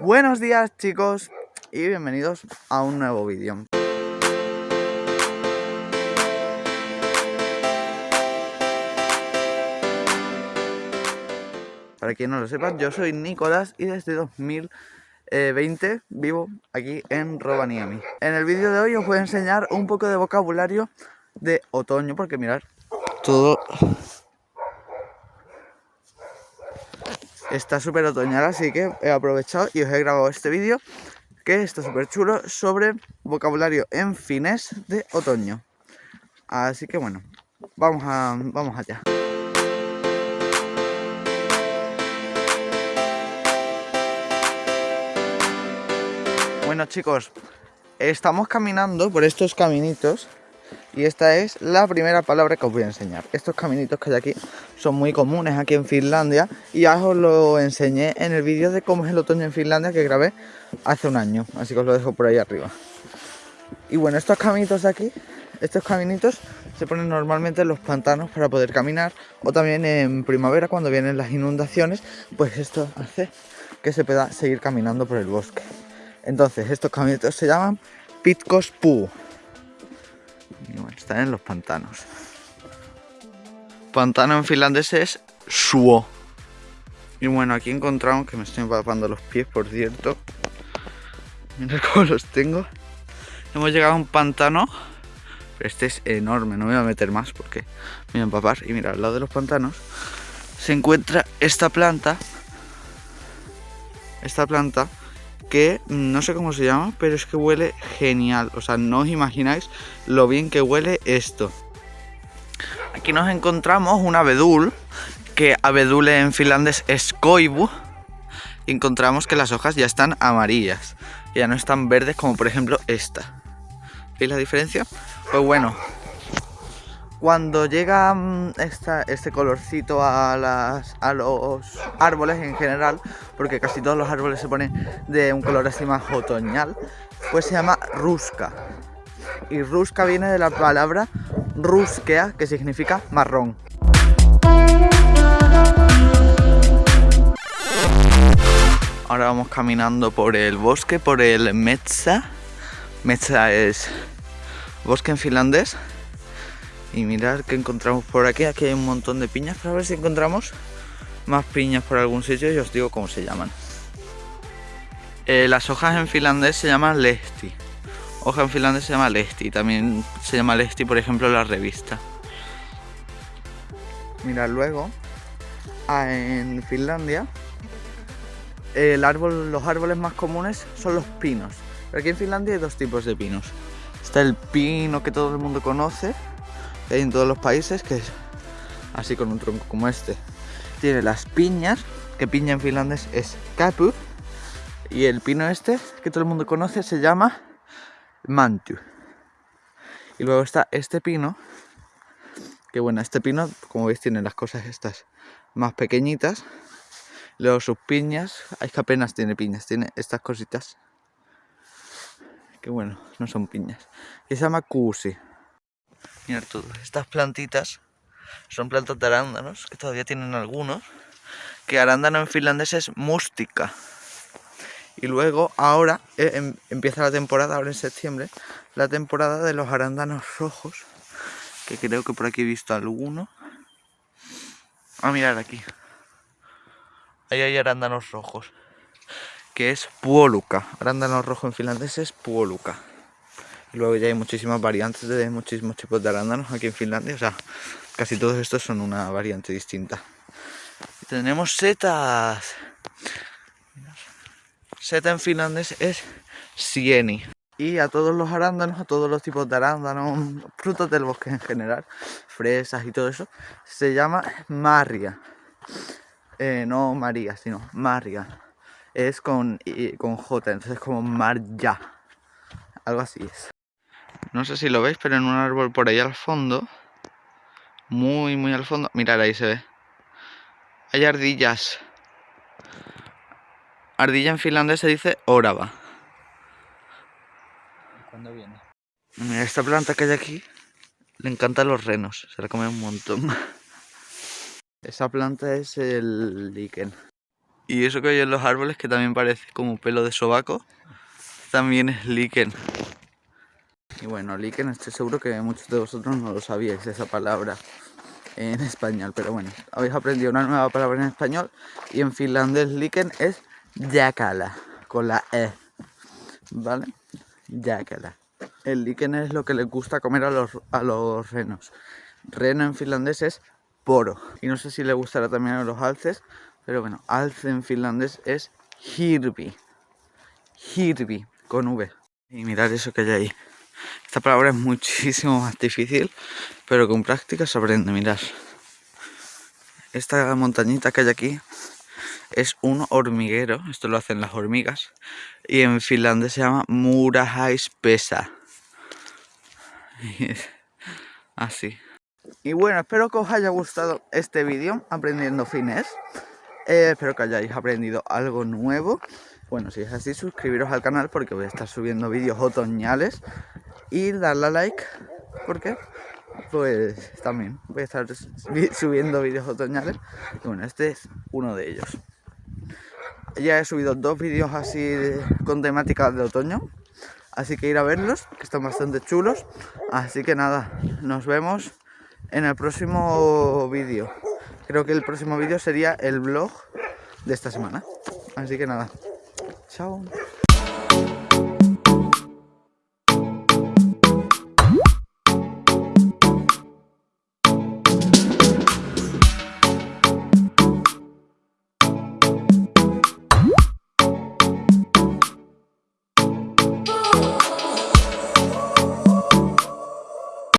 Buenos días chicos y bienvenidos a un nuevo vídeo. Para quien no lo sepa, yo soy Nicolás y desde 2020 vivo aquí en Rovaniemi. En el vídeo de hoy os voy a enseñar un poco de vocabulario de otoño, porque mirad, todo está súper otoñal, así que he aprovechado y os he grabado este vídeo que está súper chulo sobre vocabulario en fines de otoño. Así que bueno, vamos, a, vamos allá. Bueno chicos, estamos caminando por estos caminitos y esta es la primera palabra que os voy a enseñar. Estos caminitos que hay aquí son muy comunes aquí en Finlandia y ya os lo enseñé en el vídeo de cómo es el otoño en Finlandia que grabé hace un año. Así que os lo dejo por ahí arriba. Y bueno, estos caminitos de aquí, estos caminitos se ponen normalmente en los pantanos para poder caminar o también en primavera cuando vienen las inundaciones, pues esto hace que se pueda seguir caminando por el bosque. Entonces, estos caminitos se llaman Pitkospuu están en los pantanos. Pantano en finlandés es Suo. Y bueno, aquí encontramos que me estoy empapando los pies, por cierto. Mira cómo los tengo. Hemos llegado a un pantano. Este es enorme, no me voy a meter más porque me voy a empapar. Y mira, al lado de los pantanos se encuentra esta planta. Esta planta que no sé cómo se llama, pero es que huele genial. O sea, no os imagináis lo bien que huele esto. Aquí nos encontramos un abedul, que abedul en finlandés es koivu. Y encontramos que las hojas ya están amarillas, ya no están verdes como por ejemplo esta. ¿Veis la diferencia? Pues bueno, cuando llega mm, este colorcito a, los árboles en general, porque casi todos los árboles se ponen de un color así más otoñal, pues se llama rusca. Y rusca viene de la palabra ruskea, que significa marrón. Ahora vamos caminando por el bosque, por el Metsa. Metsa es bosque en finlandés y mirar que encontramos por aquí. Aquí hay un montón de piñas para ver si encontramos más piñas por algún sitio y os digo cómo se llaman. Eh, las hojas en finlandés se llaman lesti. Hoja en finlandés se llama lesti. También se llama lesti, por ejemplo, la revista. Mirad luego, ah, en Finlandia, el árbol, los árboles más comunes son los pinos. Pero aquí en Finlandia hay dos tipos de pinos. Está el pino que todo el mundo conoce, hay en todos los países, que es así con un tronco como este. Tiene las piñas, que piña en finlandés es kapu, y el pino este, que todo el mundo conoce, se llama mantu. Y luego está este pino, que bueno, este pino, como veis, tiene las cosas estas más pequeñitas. Luego sus piñas, es que apenas tiene piñas, tiene estas cositas. Que bueno, no son piñas. Que se llama kuusi. Mirad todo, estas plantitas son plantas de arándanos, que todavía tienen algunos, que arándano en finlandés es mústica. Y luego, ahora, eh, em, empieza la temporada, ahora en septiembre, la temporada de los arándanos rojos, que creo que por aquí he visto alguno. A ah, mirar aquí. Ahí hay arándanos rojos, que es puoluca. Arándano rojo en finlandés es puoluca luego ya hay muchísimas variantes de muchísimos tipos de arándanos aquí en Finlandia. O sea, casi todos estos son una variante distinta. tenemos setas. Seta en finlandés es sieni. Y a todos los arándanos, a todos los tipos de arándanos, frutos del bosque en general, fresas y todo eso, se llama marria. Eh, no María, sino marria. Es con, con J, entonces como marja. Algo así es. No sé si lo veis, pero en un árbol por ahí al fondo, muy, muy al fondo, mirad ahí se ve. Hay ardillas. Ardilla en finlandés se dice orava. ¿Cuándo viene? Mira, esta planta que hay aquí le encantan los renos, se la comen un montón. Esa planta es el líquen. Y eso que hay en los árboles, que también parece como pelo de sobaco, también es líquen. Y bueno, líquen estoy seguro que muchos de vosotros no lo sabíais esa palabra en español, pero bueno, habéis aprendido una nueva palabra en español y en finlandés líquen es yakala, con la E, ¿vale? Yakala. El líquen es lo que les gusta comer a los, a los renos. Reno en finlandés es poro. Y no sé si le gustará también a los alces, pero bueno, alce en finlandés es hirvi. Hirvi, con V. Y mirad eso que hay ahí. Esta palabra es muchísimo más difícil, pero con práctica se aprende, mirad. Esta montañita que hay aquí es un hormiguero, esto lo hacen las hormigas, y en finlandés se llama Murahaispesa. Así. Y bueno, espero que os haya gustado este vídeo aprendiendo finés. Eh, espero que hayáis aprendido algo nuevo. Bueno, si es así, suscribiros al canal porque voy a estar subiendo vídeos otoñales. Y darle a like, porque pues también voy a estar subiendo vídeos otoñales. Y bueno, este es uno de ellos. Ya he subido dos vídeos así con temática de otoño. Así que ir a verlos, que están bastante chulos. Así que nada, nos vemos en el próximo vídeo. Creo que el próximo vídeo sería el vlog de esta semana. Así que nada, chao.